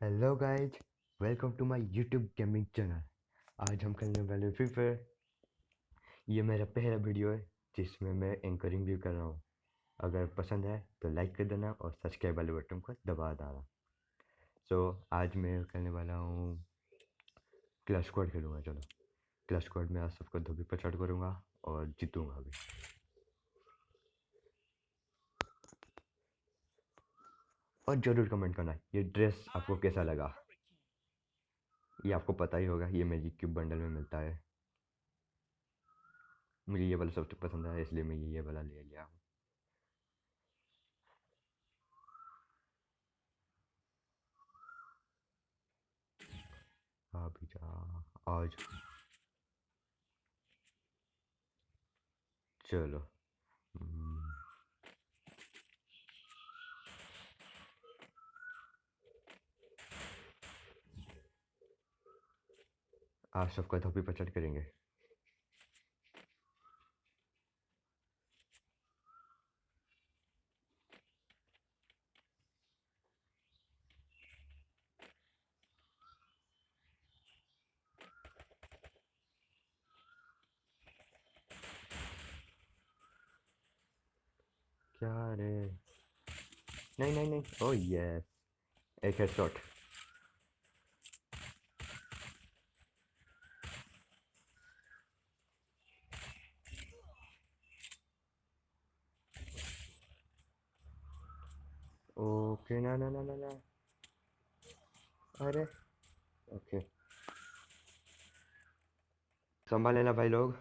Hello guys welcome to my YouTube gaming channel आज हम खेलने वाले फ्री फायर ये मेरा पहला वीडियो है जिसमें मैं एंकरिंग भी कर रहा हूँ। अगर पसंद है तो लाइक कर देना और सब्सक्राइब वाले बटन को दबा देना सो so, आज मैं खेलने वाला हूँ क्लच स्क्वाड खेलूँगा चलो। क्लच स्क्वाड में आज सबको धोबी पछाड़ करूँगा और जीतूँगा भी। और ज़रूर कमेंट करना ये ड्रेस आपको कैसा लगा? ये आपको पता ही होगा ये मैजिक क्यूब बंडल में मिलता है। मुझे ये वाला सबसे पसंद है इसलिए मैं ये ये वाला ले लिया हूँ। अभी जा आज चलो। आज सबका धोबी पचड़ करेंगे क्या रे? नहीं नहीं नहीं। ओ यस एक हेडशॉट ओके ना ना ना ना ना अरे ओके संभाल लेना भाई लोग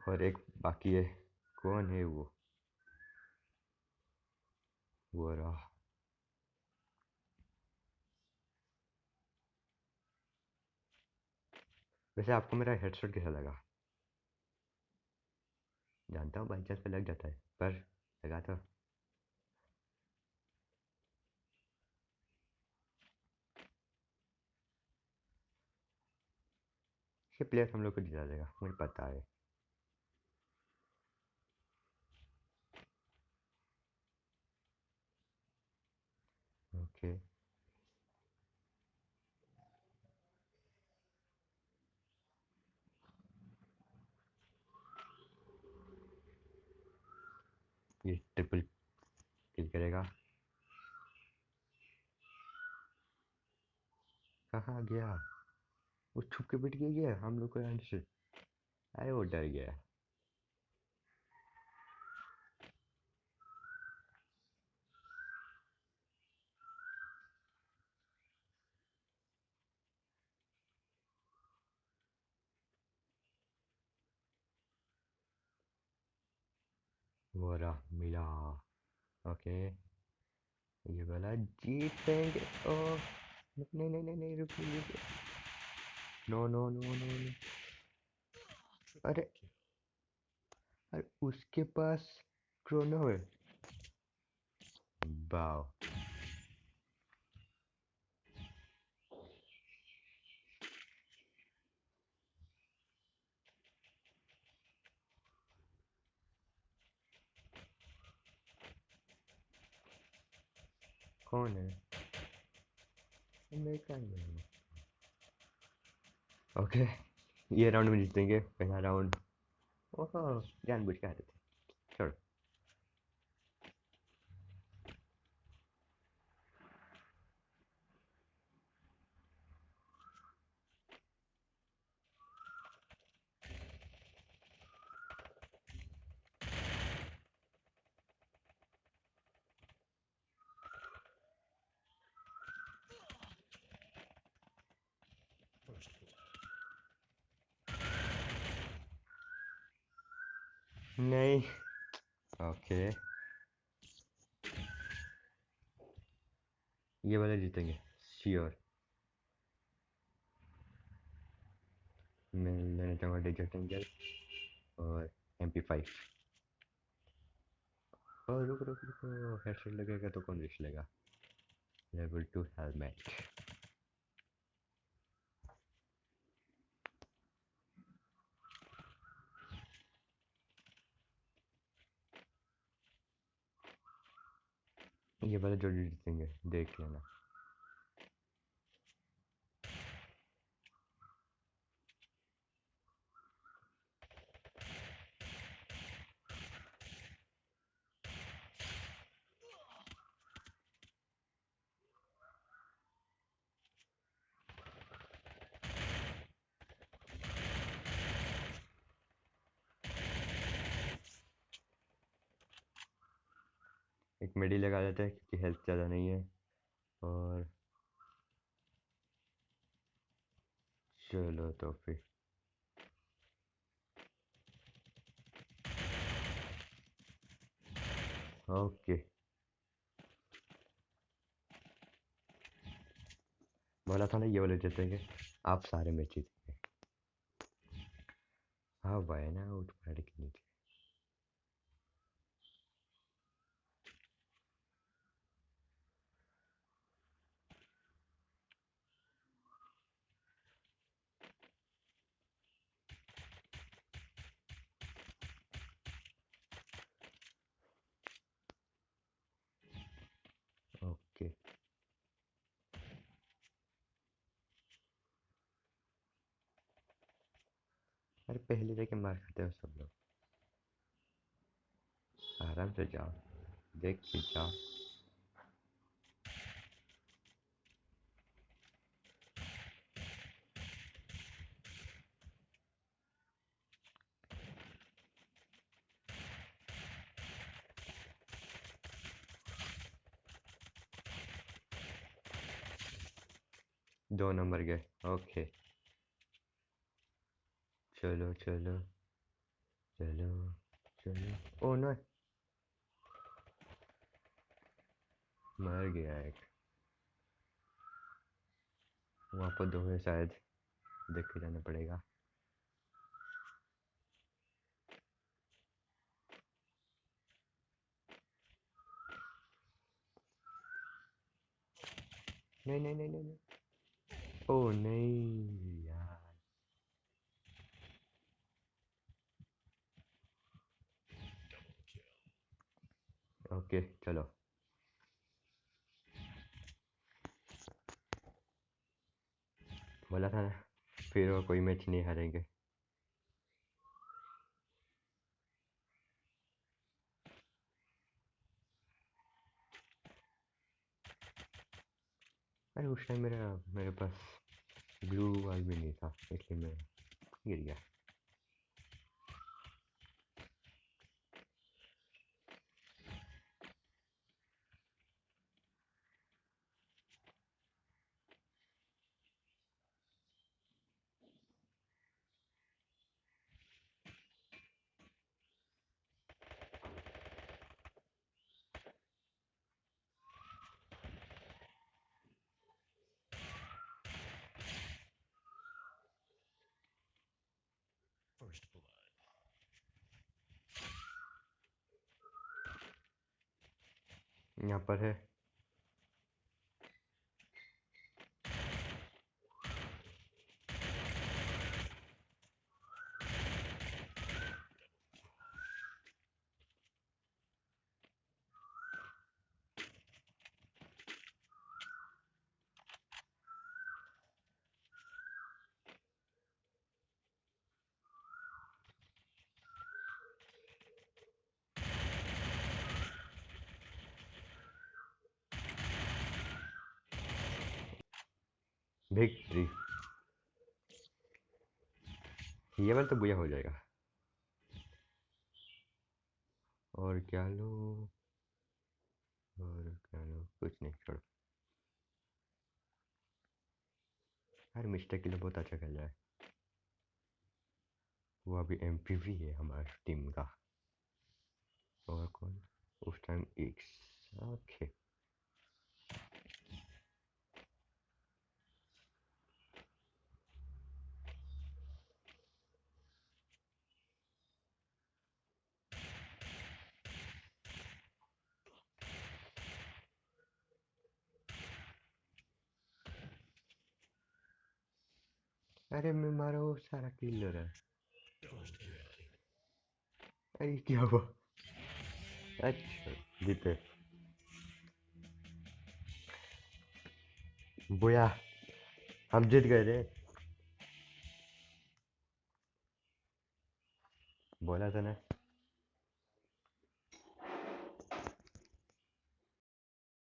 और एक बाकी है कौन है वो वो रहा वैसे आपको मेरा हेडसेट कैसा लगा जानता हूँ बाई चांस पे लग जाता है, पर लगा था। ये प्लेयर हम लोग को जिता देगा, मुझे पता है ओके ये ट्रिपल किल करेगा। कहा गया? वो छुप के बैठ गया हम लोग को यहाँ से। अरे वो डर गया। रहा मिला ओके ये वाला जीतेंगे ओ नहीं नहीं नहीं नहीं रुक रुक no no no no no अरे अरे उसके पास क्रोनो है वाओ कौन है हूँ? ओके ये राउंड में जीतेंगे पहला राउंड ओहो जानबूझ के हारे थे छोड़ो नहीं। ओके। ये वाला जीतेंगे श्योर मैं लेना चाहूँगा डेजर्ट एंजल और एम पी फाइव और रुक रुक हेडसेट लगेगा तो कौन रिस्क लेगा? लेवल टू हेलमेट ये जो जो है देख लेना। एक मेडी लगा देते हैं क्योंकि हेल्थ ज़्यादा नहीं है। और चलो तो फिर। ओके। बोला था ना ये वाले जीतेंगे आप सारे मैच जीतेंगे हाँ भाई ना उठ पड़ के नीचे ओके अरे पहले देखे मार खाते हो सब लोग। आराम से जाओ, देख के जाओ। दो नंबर गए, ओके। चलो चलो चलो चलो। ओ नो मर गया एक। वहाँ पर दो है शायद देख के जाना पड़ेगा। नहीं नहीं नहीं नहीं नहीं। ओ, नहीं। ओके, चलो। बोला था ना, फिर वो कोई मैच नहीं हारेंगे। अरे, उस टाइम मेरा, मेरे पास ब्लू वाल भी नहीं था, इसलिए मैं गिर गया। First blood. यहाँ पर है विक्ट्री ये वाला तो बुरा हो जाएगा। और क्या लो? और क्या लो? कुछ नहीं, छोड़ो। यार, मिस्टर किलो बहुत अच्छा खेल रहा है। वो अभी एम है हमारी टीम का। और कौन? उस टाइम एक्स ओके अरे मैं मारा वो सारा किल हो रहा अरे क्या हुआ? अच्छा जीते। बोया, हम जीत गए रे। बोला था ना